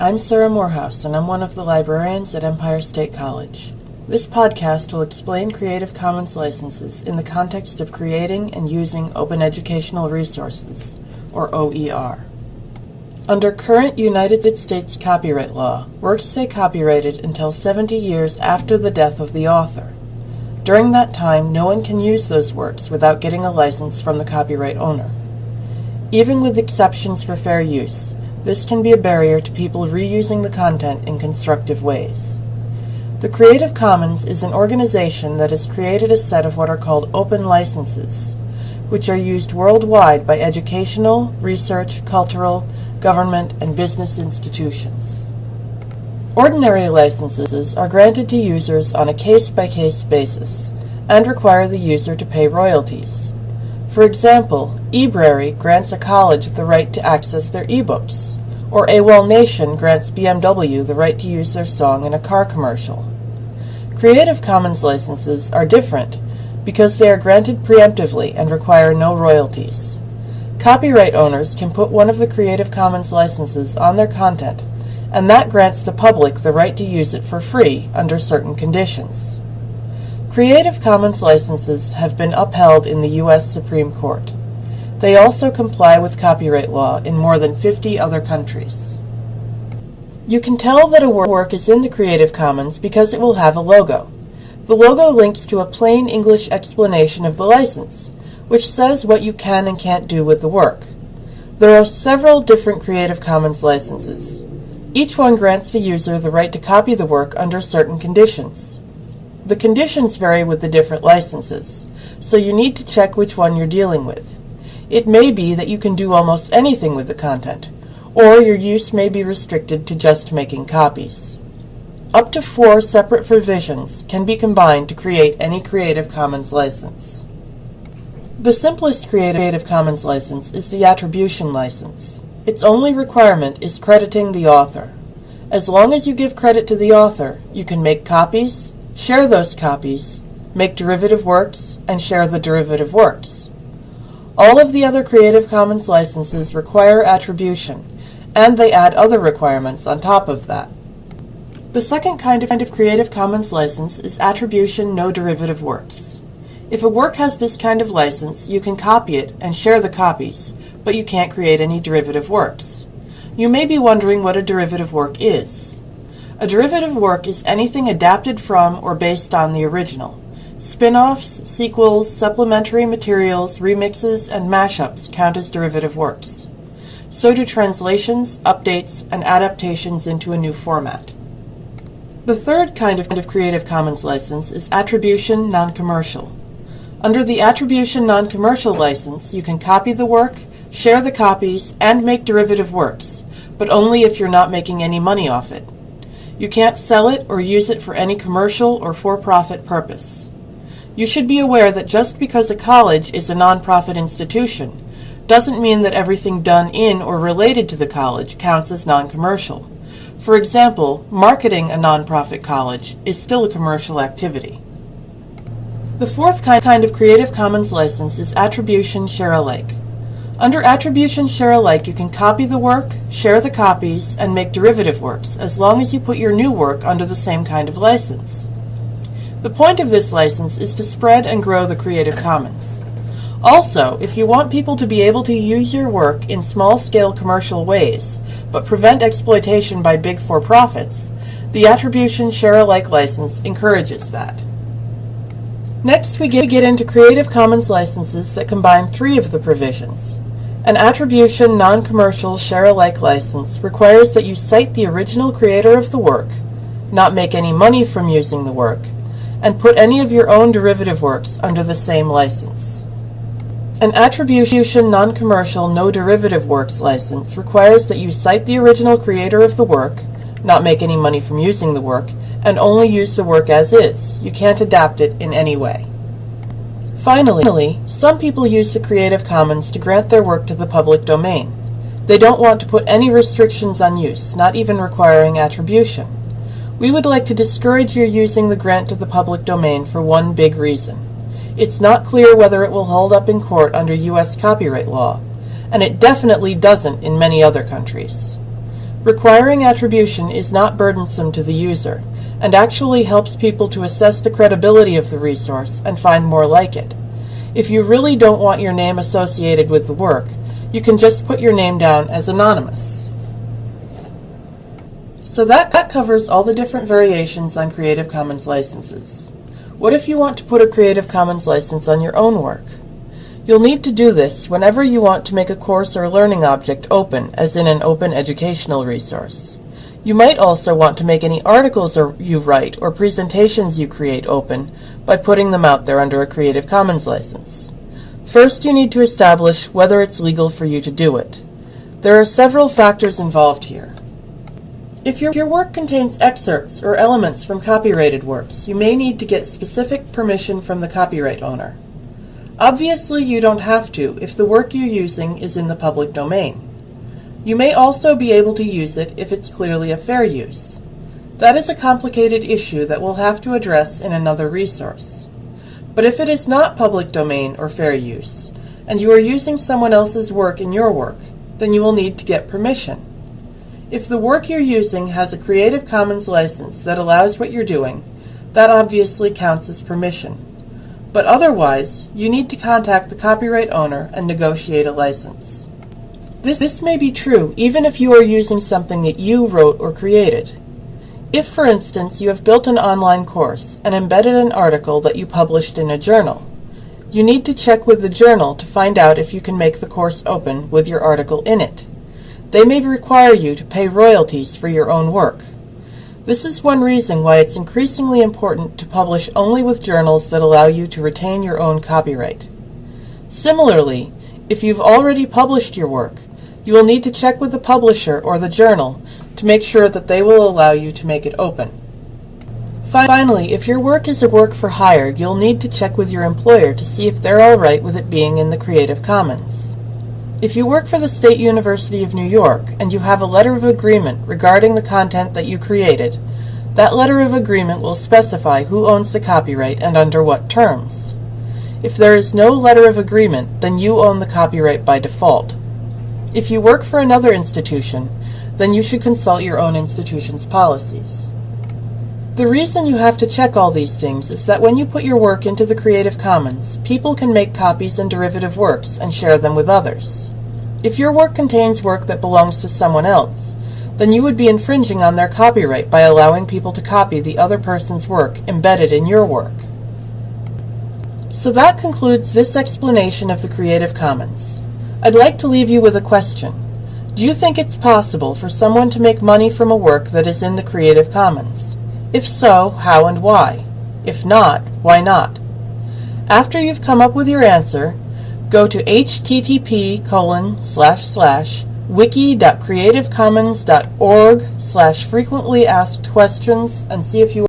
I'm Sarah Morehouse, and I'm one of the librarians at Empire State College. This podcast will explain Creative Commons licenses in the context of creating and using open educational resources, or OER. Under current United States copyright law, works stay copyrighted until 70 years after the death of the author. During that time, no one can use those works without getting a license from the copyright owner. Even with exceptions for fair use, this can be a barrier to people reusing the content in constructive ways. The Creative Commons is an organization that has created a set of what are called open licenses, which are used worldwide by educational, research, cultural, government, and business institutions. Ordinary licenses are granted to users on a case-by-case basis and require the user to pay royalties. For example, eBrary grants a college the right to access their ebooks, or AWOL Nation grants BMW the right to use their song in a car commercial. Creative Commons licenses are different because they are granted preemptively and require no royalties. Copyright owners can put one of the Creative Commons licenses on their content, and that grants the public the right to use it for free under certain conditions. Creative Commons licenses have been upheld in the U.S. Supreme Court. They also comply with copyright law in more than 50 other countries. You can tell that a work is in the Creative Commons because it will have a logo. The logo links to a plain English explanation of the license, which says what you can and can't do with the work. There are several different Creative Commons licenses. Each one grants the user the right to copy the work under certain conditions. The conditions vary with the different licenses, so you need to check which one you're dealing with. It may be that you can do almost anything with the content, or your use may be restricted to just making copies. Up to four separate provisions can be combined to create any Creative Commons license. The simplest Creative Commons license is the Attribution license. Its only requirement is crediting the author. As long as you give credit to the author, you can make copies, share those copies, make derivative works, and share the derivative works. All of the other Creative Commons licenses require attribution, and they add other requirements on top of that. The second kind of Creative Commons license is Attribution No Derivative Works. If a work has this kind of license, you can copy it and share the copies, but you can't create any derivative works. You may be wondering what a derivative work is. A derivative work is anything adapted from or based on the original. Spin-offs, sequels, supplementary materials, remixes, and mashups count as derivative works. So do translations, updates, and adaptations into a new format. The third kind of Creative Commons license is Attribution Non-Commercial. Under the Attribution Non-Commercial license, you can copy the work, share the copies, and make derivative works, but only if you're not making any money off it. You can't sell it or use it for any commercial or for-profit purpose. You should be aware that just because a college is a nonprofit institution doesn't mean that everything done in or related to the college counts as non-commercial. For example, marketing a nonprofit college is still a commercial activity. The fourth kind of Creative Commons license is Attribution Share Alike. Under Attribution Share Alike, you can copy the work, share the copies, and make derivative works, as long as you put your new work under the same kind of license. The point of this license is to spread and grow the Creative Commons. Also, if you want people to be able to use your work in small-scale commercial ways, but prevent exploitation by big for-profits, the Attribution Share Alike license encourages that. Next, we get into Creative Commons licenses that combine three of the provisions. An attribution non-commercial share-alike license requires that you cite the original creator of the work, not make any money from using the work, and put any of your own derivative works under the same license. An attribution non-commercial no derivative works license requires that you cite the original creator of the work, not make any money from using the work, and only use the work as is. You can't adapt it in any way. Finally, some people use the Creative Commons to grant their work to the public domain. They don't want to put any restrictions on use, not even requiring attribution. We would like to discourage your using the grant to the public domain for one big reason. It's not clear whether it will hold up in court under U.S. copyright law, and it definitely doesn't in many other countries. Requiring attribution is not burdensome to the user, and actually helps people to assess the credibility of the resource and find more like it. If you really don't want your name associated with the work, you can just put your name down as anonymous. So that, that covers all the different variations on Creative Commons licenses. What if you want to put a Creative Commons license on your own work? You'll need to do this whenever you want to make a course or learning object open, as in an open educational resource. You might also want to make any articles you write or presentations you create open by putting them out there under a Creative Commons license. First, you need to establish whether it's legal for you to do it. There are several factors involved here. If your, your work contains excerpts or elements from copyrighted works, you may need to get specific permission from the copyright owner. Obviously, you don't have to if the work you're using is in the public domain. You may also be able to use it if it's clearly a fair use. That is a complicated issue that we'll have to address in another resource. But if it is not public domain or fair use, and you are using someone else's work in your work, then you will need to get permission. If the work you're using has a Creative Commons license that allows what you're doing, that obviously counts as permission. But otherwise, you need to contact the copyright owner and negotiate a license. This, this may be true even if you are using something that you wrote or created. If, for instance, you have built an online course and embedded an article that you published in a journal, you need to check with the journal to find out if you can make the course open with your article in it. They may require you to pay royalties for your own work. This is one reason why it's increasingly important to publish only with journals that allow you to retain your own copyright. Similarly, if you've already published your work, you will need to check with the publisher or the journal to make sure that they will allow you to make it open. Finally, if your work is a work for hire, you'll need to check with your employer to see if they're alright with it being in the Creative Commons. If you work for the State University of New York and you have a letter of agreement regarding the content that you created, that letter of agreement will specify who owns the copyright and under what terms. If there is no letter of agreement, then you own the copyright by default. If you work for another institution, then you should consult your own institution's policies. The reason you have to check all these things is that when you put your work into the Creative Commons, people can make copies and derivative works and share them with others. If your work contains work that belongs to someone else, then you would be infringing on their copyright by allowing people to copy the other person's work embedded in your work. So that concludes this explanation of the Creative Commons. I'd like to leave you with a question. Do you think it's possible for someone to make money from a work that is in the Creative Commons? If so, how and why? If not, why not? After you've come up with your answer, go to http colon slash slash wiki.creativecommons.org slash frequently asked questions and see if you